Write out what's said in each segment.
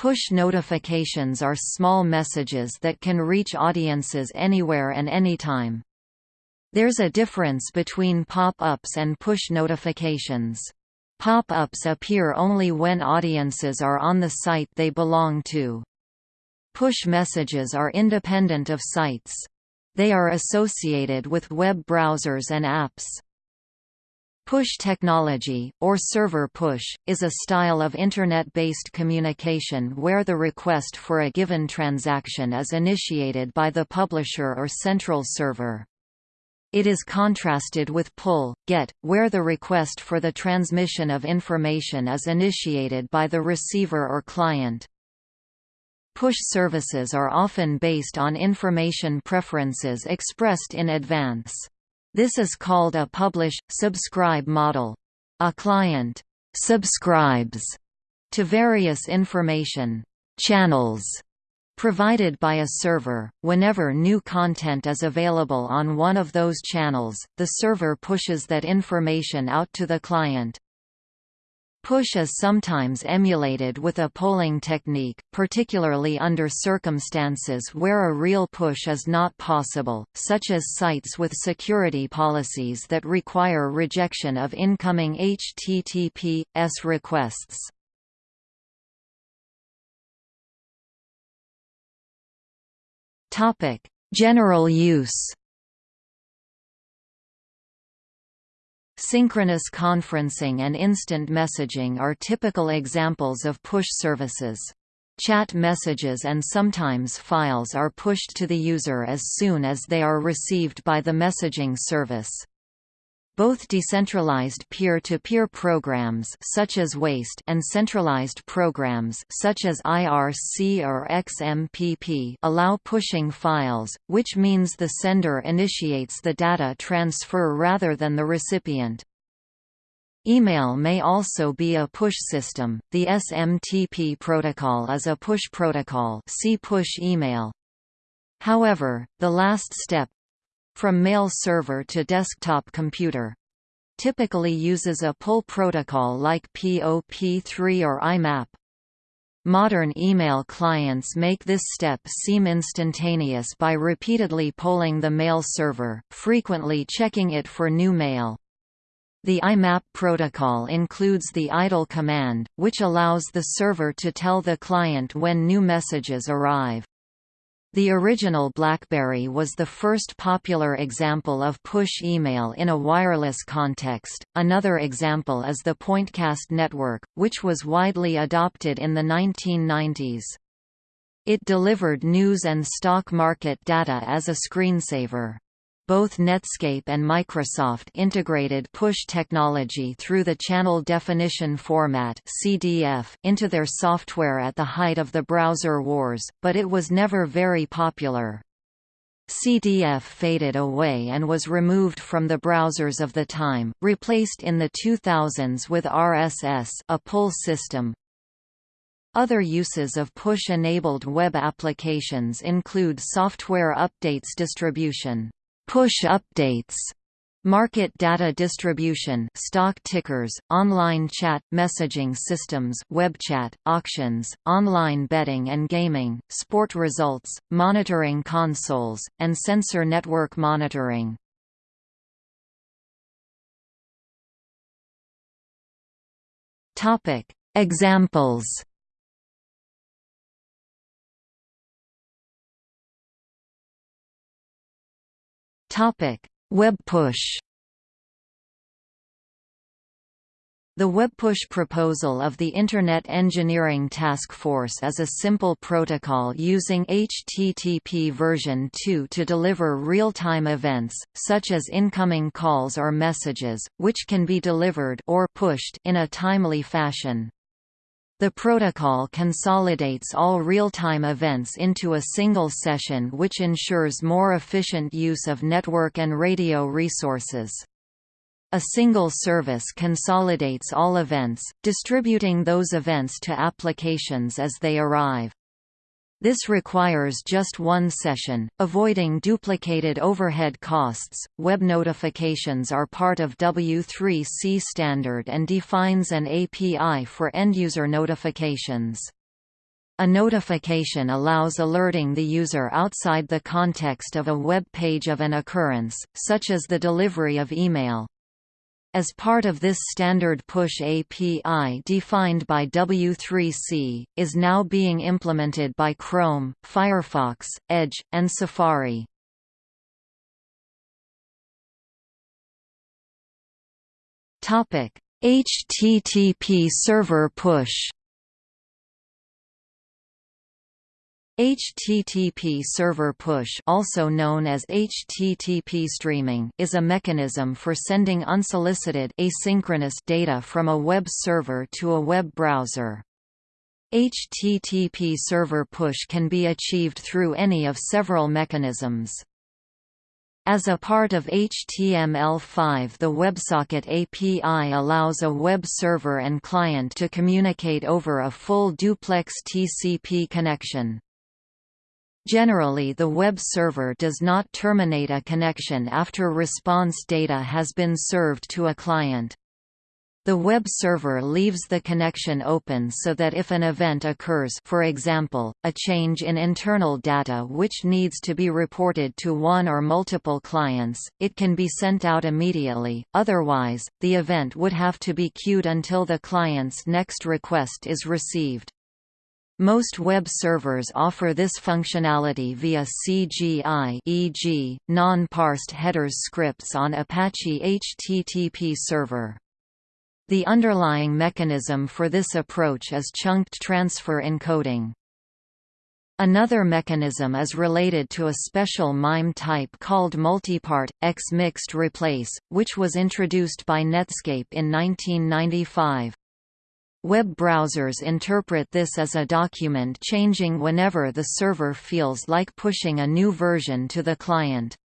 Push notifications are small messages that can reach audiences anywhere and anytime. There's a difference between pop-ups and push notifications. Pop-ups appear only when audiences are on the site they belong to. Push messages are independent of sites. They are associated with web browsers and apps. Push technology, or server push, is a style of Internet-based communication where the request for a given transaction is initiated by the publisher or central server. It is contrasted with pull, get, where the request for the transmission of information is initiated by the receiver or client. Push services are often based on information preferences expressed in advance. This is called a publish-subscribe model. A client «subscribes» to various information «channels» provided by a server. Whenever new content is available on one of those channels, the server pushes that information out to the client. Push is sometimes emulated with a polling technique, particularly under circumstances where a real push is not possible, such as sites with security policies that require rejection of incoming HTTP/S requests. General use Synchronous conferencing and instant messaging are typical examples of push services. Chat messages and sometimes files are pushed to the user as soon as they are received by the messaging service. Both decentralized peer-to-peer -peer programs such as WASTE and centralized programs such as IRC or XMPP allow pushing files, which means the sender initiates the data transfer rather than the recipient. Email may also be a push system. The SMTP protocol is a push protocol. See push email. However, the last step from mail server to desktop computer typically uses a pull protocol like POP3 or IMAP. Modern email clients make this step seem instantaneous by repeatedly polling the mail server, frequently checking it for new mail. The IMAP protocol includes the idle command, which allows the server to tell the client when new messages arrive. The original BlackBerry was the first popular example of push email in a wireless context. Another example is the Pointcast network, which was widely adopted in the 1990s. It delivered news and stock market data as a screensaver. Both Netscape and Microsoft integrated push technology through the Channel Definition Format (CDF) into their software at the height of the browser wars, but it was never very popular. CDF faded away and was removed from the browsers of the time, replaced in the 2000s with RSS a pull system. Other uses of push-enabled web applications include software updates distribution. Push updates Market data distribution stock tickers, online chat, messaging systems web chat, auctions, online betting and gaming, sport results, monitoring consoles, and sensor network monitoring. Examples Topic: Web push. The WebPush proposal of the Internet Engineering Task Force is a simple protocol using HTTP version 2 to deliver real-time events, such as incoming calls or messages, which can be delivered or pushed in a timely fashion. The protocol consolidates all real-time events into a single session which ensures more efficient use of network and radio resources. A single service consolidates all events, distributing those events to applications as they arrive. This requires just one session, avoiding duplicated overhead costs. Web notifications are part of W3C standard and defines an API for end-user notifications. A notification allows alerting the user outside the context of a web page of an occurrence, such as the delivery of email. As part of this standard push API defined by W3C, is now being implemented by Chrome, Firefox, Edge, and Safari. HTTP server push HTTP server push also known as HTTP streaming is a mechanism for sending unsolicited asynchronous data from a web server to a web browser. HTTP server push can be achieved through any of several mechanisms. As a part of HTML5 the WebSocket API allows a web server and client to communicate over a full duplex TCP connection. Generally the web server does not terminate a connection after response data has been served to a client. The web server leaves the connection open so that if an event occurs for example, a change in internal data which needs to be reported to one or multiple clients, it can be sent out immediately, otherwise, the event would have to be queued until the client's next request is received. Most web servers offer this functionality via CGI e.g., non-parsed headers scripts on Apache HTTP server. The underlying mechanism for this approach is chunked transfer encoding. Another mechanism is related to a special MIME type called multipart, X mixed replace, which was introduced by Netscape in 1995. Web browsers interpret this as a document changing whenever the server feels like pushing a new version to the client.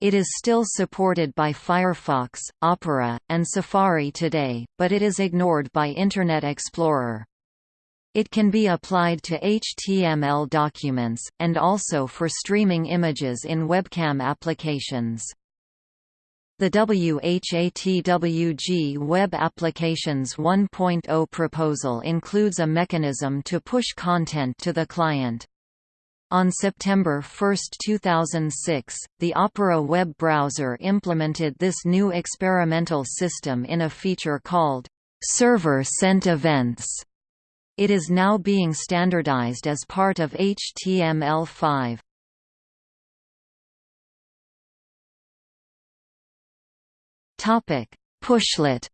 It is still supported by Firefox, Opera, and Safari today, but it is ignored by Internet Explorer. It can be applied to HTML documents, and also for streaming images in webcam applications. The WHATWG Web Applications 1.0 proposal includes a mechanism to push content to the client. On September 1, 2006, the Opera web browser implemented this new experimental system in a feature called Server-Sent Events. It is now being standardized as part of HTML5. Topic: Pushlet.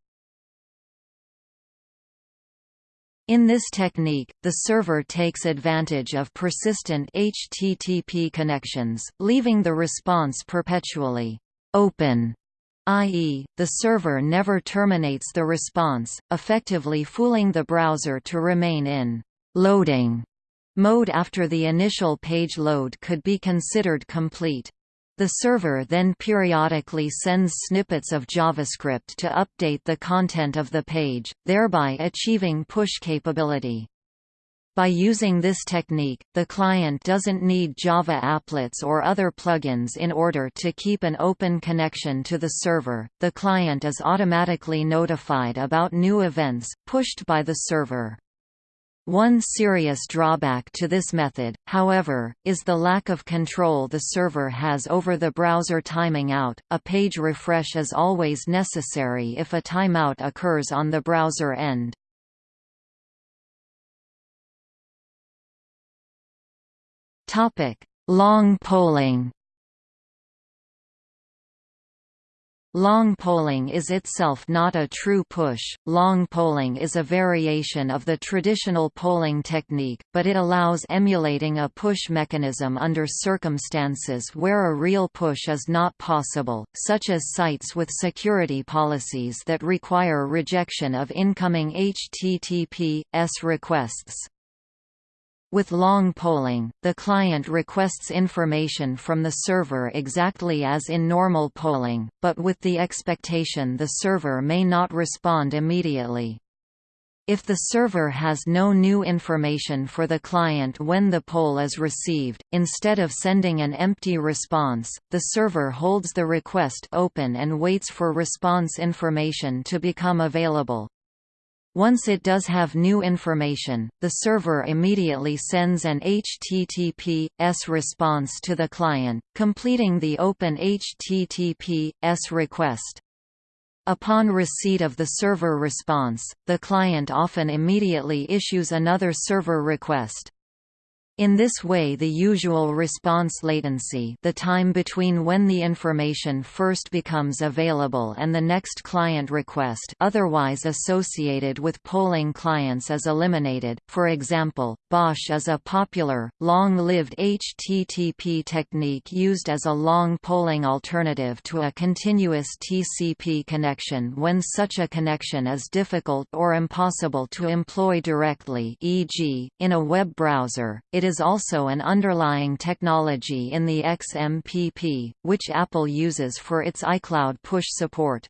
In this technique, the server takes advantage of persistent HTTP connections, leaving the response perpetually open, i.e., the server never terminates the response, effectively fooling the browser to remain in loading mode after the initial page load could be considered complete. The server then periodically sends snippets of JavaScript to update the content of the page, thereby achieving push capability. By using this technique, the client doesn't need Java applets or other plugins in order to keep an open connection to the server, the client is automatically notified about new events, pushed by the server. One serious drawback to this method, however, is the lack of control the server has over the browser timing out. A page refresh is always necessary if a timeout occurs on the browser end. Topic: Long polling. Long polling is itself not a true push. Long polling is a variation of the traditional polling technique, but it allows emulating a push mechanism under circumstances where a real push is not possible, such as sites with security policies that require rejection of incoming HTTP/S requests. With long polling, the client requests information from the server exactly as in normal polling, but with the expectation the server may not respond immediately. If the server has no new information for the client when the poll is received, instead of sending an empty response, the server holds the request open and waits for response information to become available. Once it does have new information, the server immediately sends an HTTP/S response to the client, completing the open HTTP/S request. Upon receipt of the server response, the client often immediately issues another server request. In this way the usual response latency the time between when the information first becomes available and the next client request otherwise associated with polling clients is eliminated, for example, BOSH is a popular, long-lived HTTP technique used as a long polling alternative to a continuous TCP connection when such a connection is difficult or impossible to employ directly e.g., in a web browser, it it is also an underlying technology in the XMPP, which Apple uses for its iCloud push support.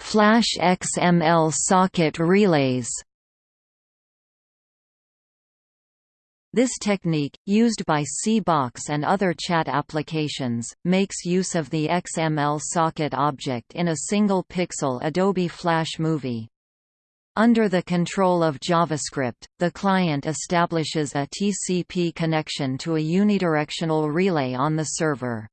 Flash XML socket relays This technique, used by CBox and other chat applications, makes use of the XML socket object in a single pixel Adobe Flash movie. Under the control of JavaScript, the client establishes a TCP connection to a unidirectional relay on the server.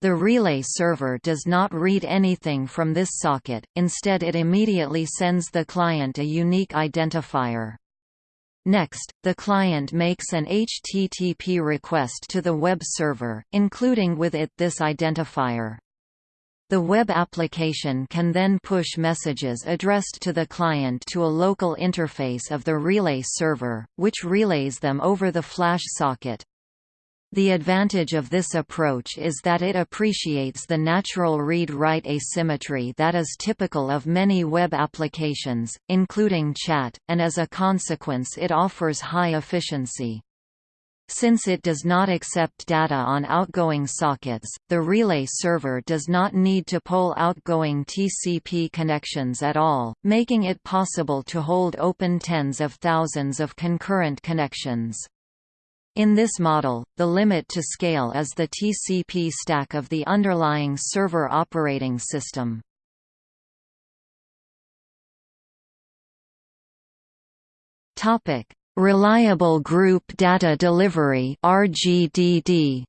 The relay server does not read anything from this socket, instead it immediately sends the client a unique identifier. Next, the client makes an HTTP request to the web server, including with it this identifier. The web application can then push messages addressed to the client to a local interface of the relay server, which relays them over the flash socket. The advantage of this approach is that it appreciates the natural read-write asymmetry that is typical of many web applications, including chat, and as a consequence it offers high efficiency. Since it does not accept data on outgoing sockets, the relay server does not need to poll outgoing TCP connections at all, making it possible to hold open tens of thousands of concurrent connections. In this model, the limit to scale is the TCP stack of the underlying server operating system. Reliable Group Data Delivery (RGDD).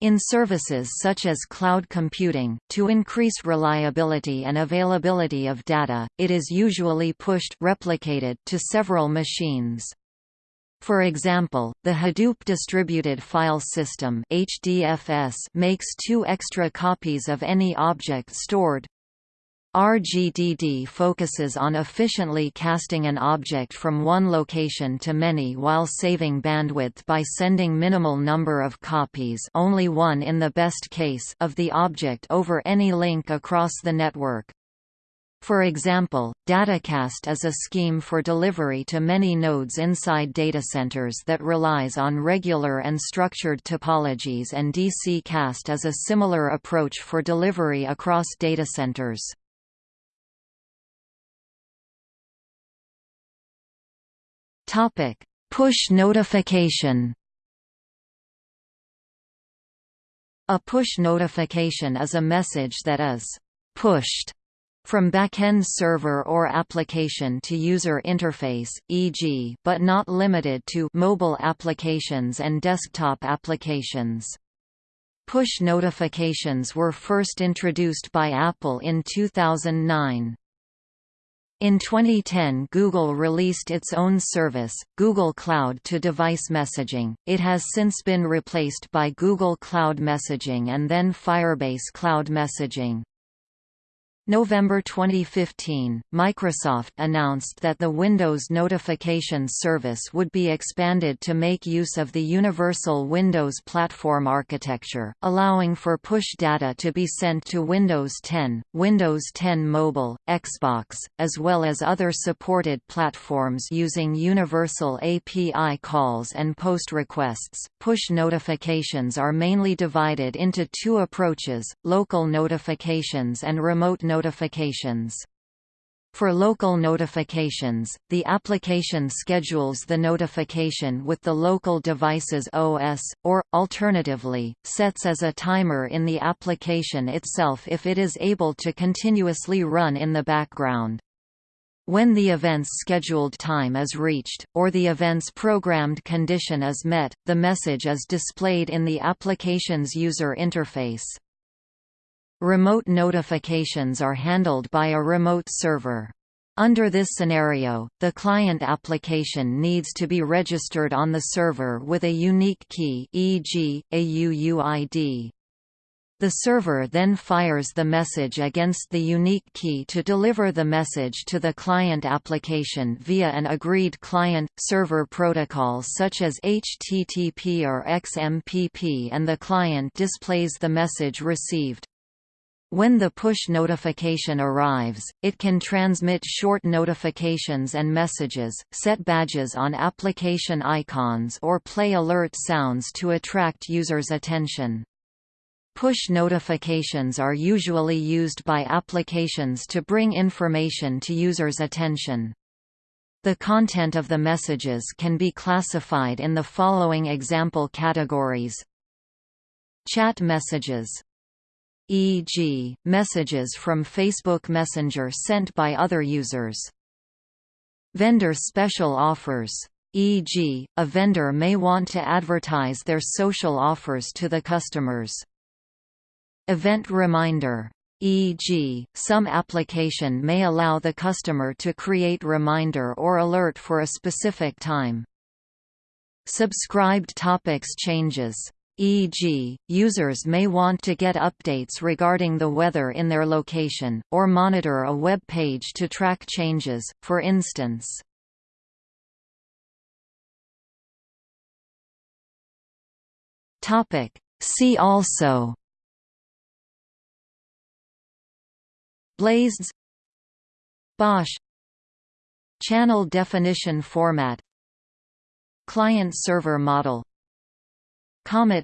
In services such as cloud computing, to increase reliability and availability of data, it is usually pushed replicated to several machines. For example, the Hadoop Distributed File System HDFS makes two extra copies of any object stored RGDD focuses on efficiently casting an object from one location to many while saving bandwidth by sending minimal number of copies only one in the best case of the object over any link across the network. For example, datacast is a scheme for delivery to many nodes inside datacenters that relies on regular and structured topologies and DCcast is a similar approach for delivery across datacenters. Topic: Push notification. A push notification is a message that is pushed from backend server or application to user interface, e.g. but not limited to mobile applications and desktop applications. Push notifications were first introduced by Apple in 2009. In 2010 Google released its own service, Google Cloud to device messaging. It has since been replaced by Google Cloud Messaging and then Firebase Cloud Messaging. November 2015, Microsoft announced that the Windows Notification Service would be expanded to make use of the Universal Windows Platform architecture, allowing for push data to be sent to Windows 10, Windows 10 Mobile, Xbox, as well as other supported platforms using universal API calls and post requests. Push notifications are mainly divided into two approaches, local notifications and remote notifications notifications. For local notifications, the application schedules the notification with the local device's OS, or, alternatively, sets as a timer in the application itself if it is able to continuously run in the background. When the event's scheduled time is reached, or the event's programmed condition is met, the message is displayed in the application's user interface. Remote notifications are handled by a remote server. Under this scenario, the client application needs to be registered on the server with a unique key e.g., a UUID. The server then fires the message against the unique key to deliver the message to the client application via an agreed client-server protocol such as HTTP or XMPP and the client displays the message received. When the push notification arrives, it can transmit short notifications and messages, set badges on application icons or play alert sounds to attract users' attention. Push notifications are usually used by applications to bring information to users' attention. The content of the messages can be classified in the following example categories. Chat messages e.g., messages from Facebook Messenger sent by other users. Vendor special offers e.g., a vendor may want to advertise their social offers to the customers. Event reminder e.g., some application may allow the customer to create reminder or alert for a specific time. Subscribed topics changes e.g., users may want to get updates regarding the weather in their location, or monitor a web page to track changes, for instance. See also BlazeDS BOSH Channel definition format Client-server model Comet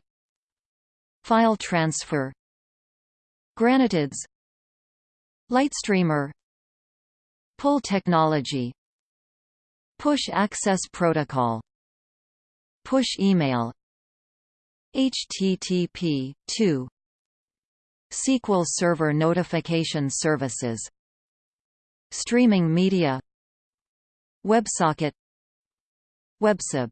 File transfer GraniteDS Lightstreamer Pull technology Push access protocol Push email HTTP 2 SQL Server Notification Services Streaming media WebSocket WebSub